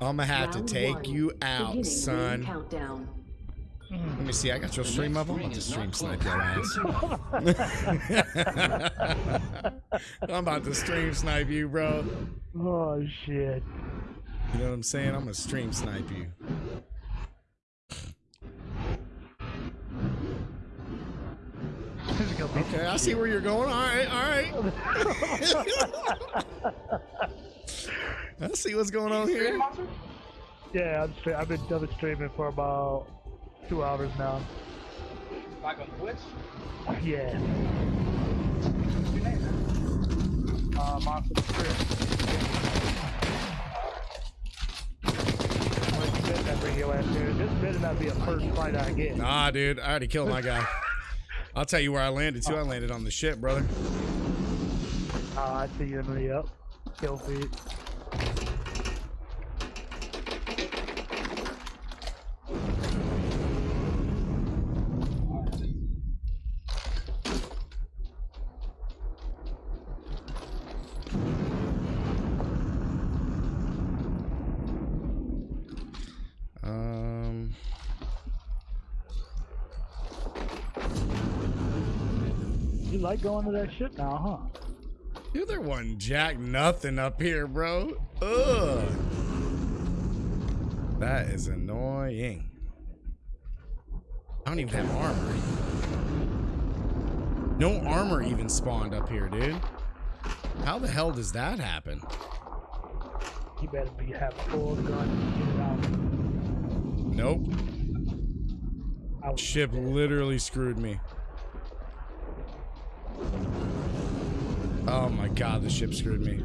I'm gonna have Round to take one. you out, Beginning son. Countdown. Let me see. I got your stream up. I'm about to stream snipe your ass. I'm about to stream snipe you, bro. Oh shit. You know what I'm saying? I'm gonna stream snipe you. This is gonna be Okay, I see where you're going. All right, all right. I see what's going on here. Yeah, I'm stra- I've been double streaming for about two hours now. Like on Twitch? Yeah. What's your name, man? Uh, Monster the Strip. Like, you better not bring your ass here. This better not be a first fight I get. Nah, dude, I already killed my guy. I'll tell you where I landed too. I landed on the ship, brother. Uh, I see you in the up. Kill feed. You like going to that ship now, huh? dude, there wasn't jack nothing up here, bro. Ugh. That is annoying. I don't even have armor. No armor even spawned up here, dude. How the hell does that happen? You better be have full gun. Get out. Nope. Ship literally screwed me. Oh my god, the ship screwed me.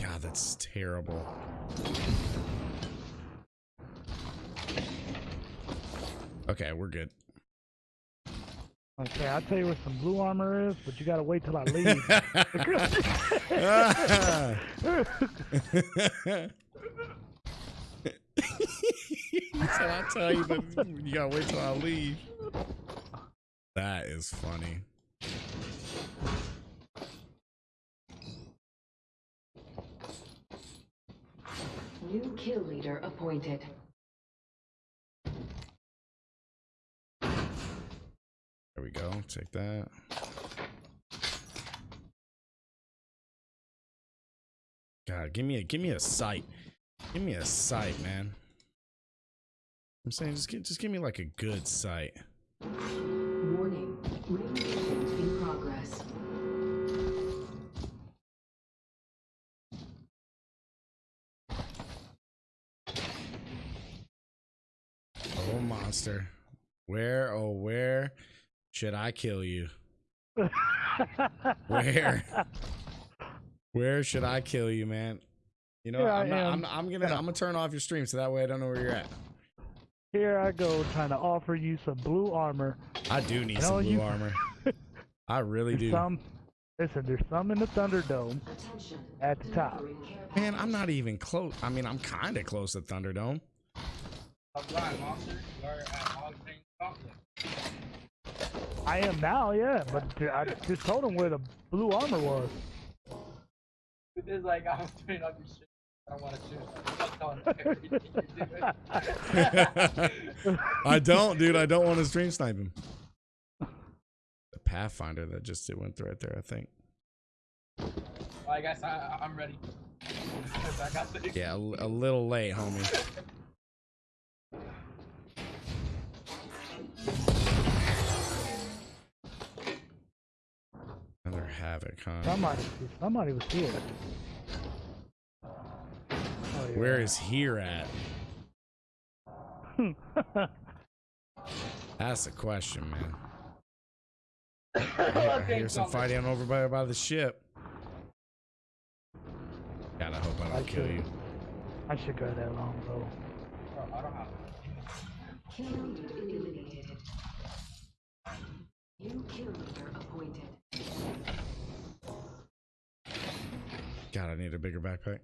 God, that's terrible. Okay, we're good. Okay, I'll tell you where some blue armor is, but you gotta wait till I leave. so I tell you, but you gotta wait till I leave. That is funny. New kill leader appointed. There we go. Take that. God, give me a give me a sight. Give me a sight, man. I'm saying just give, just give me like a good sight. Warning. Movement in progress. Oh monster. Where oh where should I kill you? Where? Where should I kill you, man? You know, I I'm, not. I'm, I'm gonna I'm gonna turn off your stream so that way I don't know where you're at. Here I go, trying to offer you some blue armor. I do need You some blue you- armor. I really There's do. some. Listen, there's some in the Thunderdome. Attention. At the top. Man, I'm not even close. I mean, I'm kind of close to Thunderdome. I'm Brian Monster. You're at Hog Ring Conflict. I am now, yeah, but I just told him where the blue armor was. It's like I'm turning up your shit. I don't want to shoot. I'm telling everything you're doing. I don't, dude. I don't want to stream snipe him. The Pathfinder that just it went through right there, I think. Well, I guess I, I'm ready. I got Yeah, a, a little late, homie. Another havoc, huh? Somebody, somebody was here. Yeah. Where is here at? That's the question, man. I hear some fighting over by, by the ship. God, I hope I I don't kill should- you. I should go that long though. I don't have Kill leader eliminated. New kill leader appointed. God, I need a bigger backpack.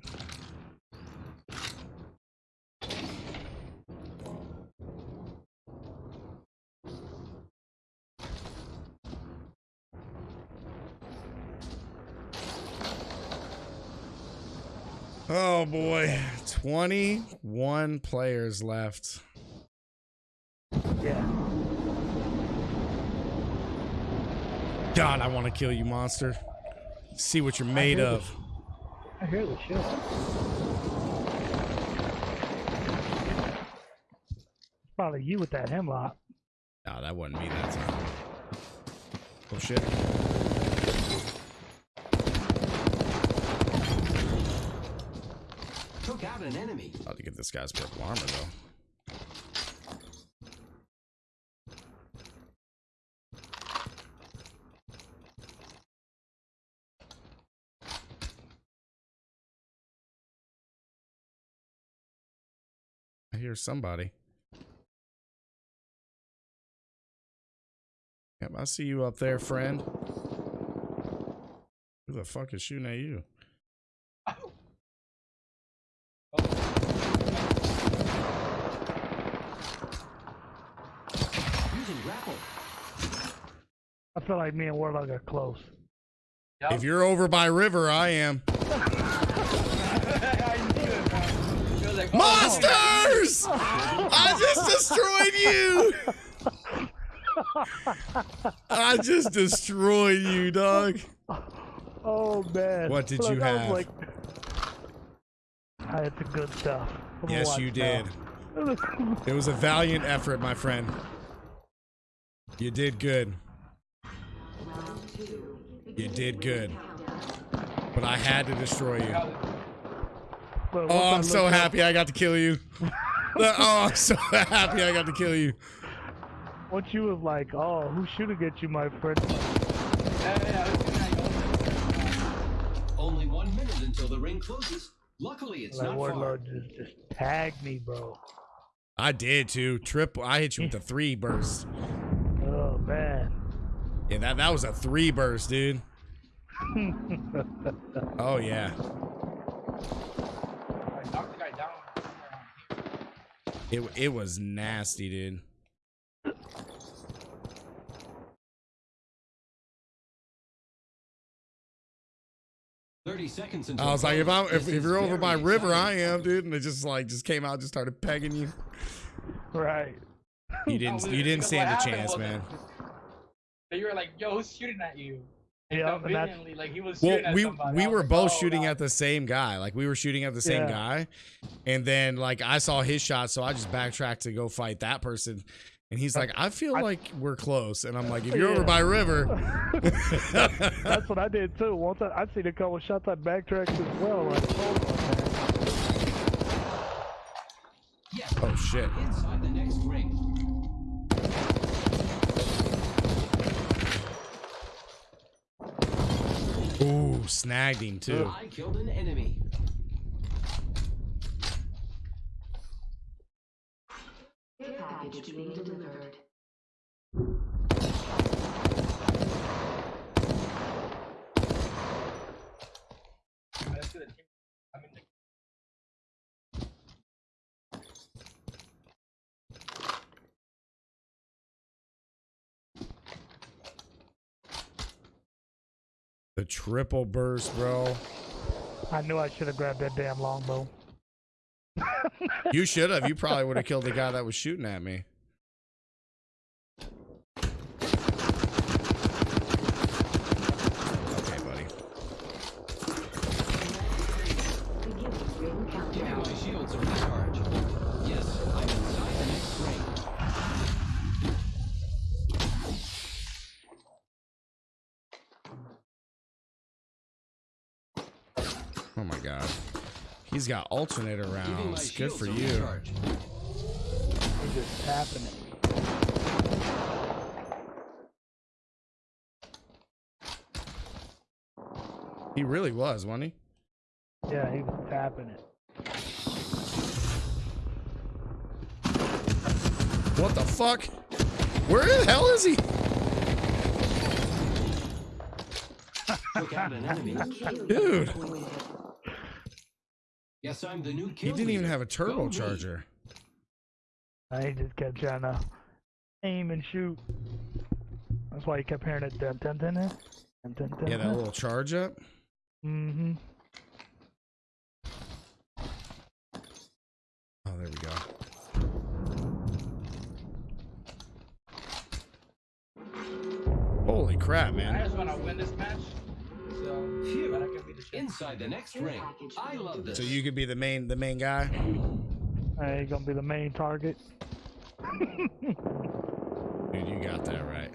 Oh boy. 21 players left. Yeah. God, I want to kill you, monster. See what you're made hear of. I hear the shit. Probably you with that Hemlok. No, that wasn't me that time. Oh shit. Took out an enemy. About to get this guy's purple armor though. I hear somebody. Yep, I see you up there, friend. Who the fuck is shooting at you? I feel like me and Warlock are close. Yup. If you're over by river, I am. I knew it, man. It was like, oh, Monsters! I just destroyed you! I just destroyed you, dog. Oh man. What did Look, you I have? Like, I had the good stuff. I'm Yes, you did. now. It was a valiant effort, my friend. You did good. You did good. But I had to destroy you. Oh, I I'm so happy I got to kill you. Oh, I'm so happy I got to kill you. Once you was like, oh, who's shooting at you, my friend? Yeah, yeah, I was doing that. Only one minute until the ring closes. Luckily, it's Like not far. Warlord just just tagged me, bro. I did too. Triple. I hit you with the three burst. Man. Yeah, that that was a three burst, dude. Oh yeah. I knocked the guy down. It it was nasty, dude. Thirty seconds until. I was like, if I close. if, if you're over very by river, I am, dude. And it just like just came out, just started pegging you. Right. You didn't No, you didn't stand a happened chance, was man. That You were like, yo, who's shooting at you? And Yeah, and conveniently, like he was Well, shooting at we somebody. we were like, both oh, shooting God. at the same guy. Like we were shooting at the same Yeah. guy, and then like I saw his shot, so I just backtracked to go fight that person. And he's like, I feel I- like we're close. And I'm like, if you're over by river, That's what I did too. Once I, I seen a couple shots, I backtracked as well. Like, hold on, man. Yes. oh shit. Inside the next ring. Ooh, snagged him too. I killed an enemy. Package being delivered. Let's do the team. I mean, like, The triple burst, bro. I knew I should have grabbed that damn longbow. You should have. You probably would have killed the guy that was shooting at me. He's got alternator Giving my rounds. Good for you. recharge. He's just tapping it. He really was, wasn't he? Yeah, he was tapping it. What the fuck? Where the hell is he? Took out an enemy. Dude. Yes, I'm the new He didn't even have a turbocharger. I just kept trying to aim and shoot. That's why you kept hearing it. Dun, dun, dun, dun, dun, dun, dun. Yeah, that little charge up. Mm-hmm. Oh, there we go. Holy crap, man. I just want to win this match. So Phew. that I can be the champion. Inside the next ring. I love this. So you could be the main the main guy? Hey, you gonna be the main target. Dude, you got that right.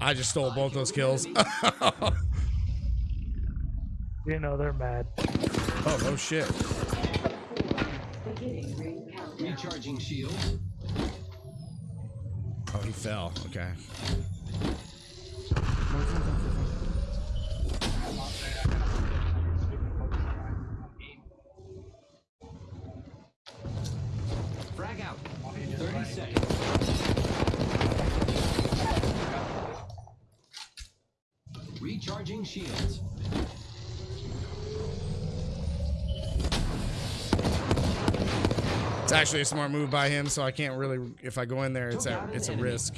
I just stole both those kills. You know they're mad. Oh, no shit. Beginning ring countdown. Recharging shield. Oh, he fell. Okay. I'm out there. I gotta stupid Pokemon. I'm eating. Frag out. Oh, he just 30 seconds. Recharging shields. It's actually a smart move by him, so I can't really. If I go in there, it's a it's a risk.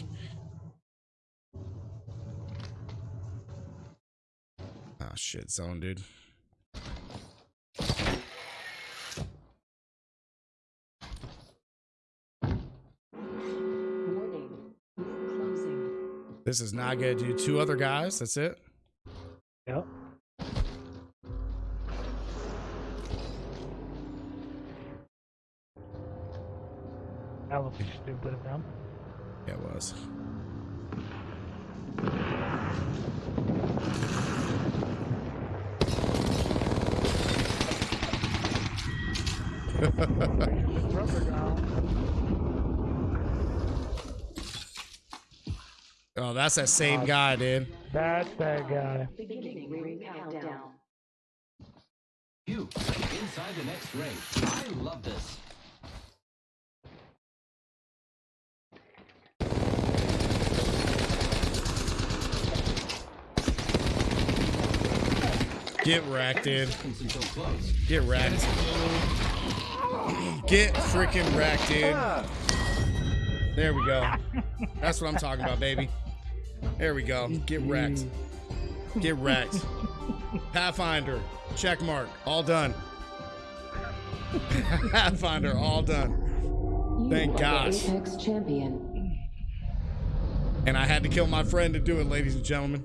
Oh shit, zone, dude. This is not good, dude. Two other guys. That's it. Yep. That would be stupid of them. Yeah, it was. Oh, that's that same uh, guy, dude. That's that guy. Beginning ring countdown. You. Inside the next ring. I love this. Get wrecked, dude. Seconds until close. Get wrecked. Get freaking wrecked, dude. There we go. That's what I'm talking about, baby. There we go. Get wrecked. Get wrecked. Pathfinder, check mark, all done. Pathfinder, all done. Thank gosh. Apex champion. And I had to kill my friend to do it, ladies and gentlemen.